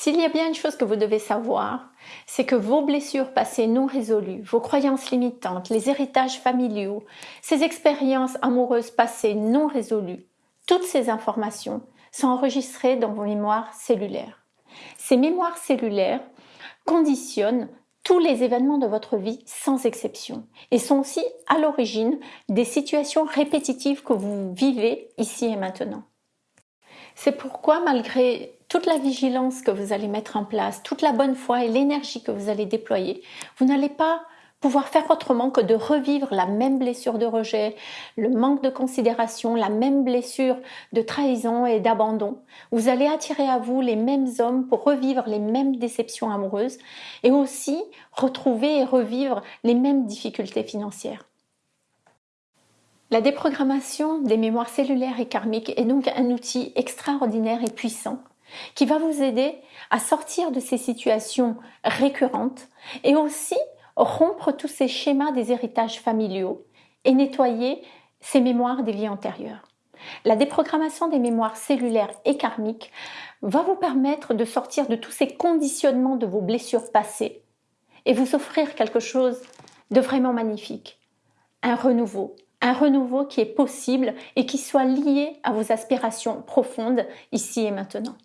S'il y a bien une chose que vous devez savoir, c'est que vos blessures passées non résolues, vos croyances limitantes, les héritages familiaux, ces expériences amoureuses passées non résolues, toutes ces informations sont enregistrées dans vos mémoires cellulaires. Ces mémoires cellulaires conditionnent tous les événements de votre vie sans exception et sont aussi à l'origine des situations répétitives que vous vivez ici et maintenant. C'est pourquoi malgré toute la vigilance que vous allez mettre en place, toute la bonne foi et l'énergie que vous allez déployer, vous n'allez pas pouvoir faire autrement que de revivre la même blessure de rejet, le manque de considération, la même blessure de trahison et d'abandon. Vous allez attirer à vous les mêmes hommes pour revivre les mêmes déceptions amoureuses et aussi retrouver et revivre les mêmes difficultés financières. La déprogrammation des mémoires cellulaires et karmiques est donc un outil extraordinaire et puissant qui va vous aider à sortir de ces situations récurrentes et aussi rompre tous ces schémas des héritages familiaux et nettoyer ces mémoires des vies antérieures. La déprogrammation des mémoires cellulaires et karmiques va vous permettre de sortir de tous ces conditionnements de vos blessures passées et vous offrir quelque chose de vraiment magnifique, un renouveau, un renouveau qui est possible et qui soit lié à vos aspirations profondes ici et maintenant.